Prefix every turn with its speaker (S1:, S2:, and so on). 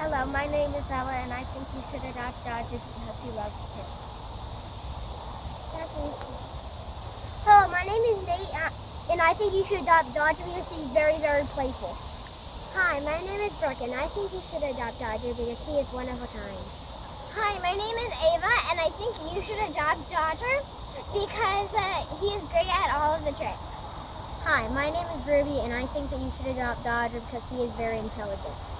S1: Hello, my name is Ella, and I think you should adopt Dodger because he loves kids.
S2: Hello, my name is Nate, uh, and I think you should adopt Dodger because he's very, very playful. Hi, my name is Brooke, and I think you should adopt Dodger because he is one of a kind.
S3: Hi, my name is Ava, and I think you should adopt Dodger because uh, he is great at all of the tricks.
S2: Hi, my name is Ruby, and I think that you should adopt Dodger because he is very intelligent.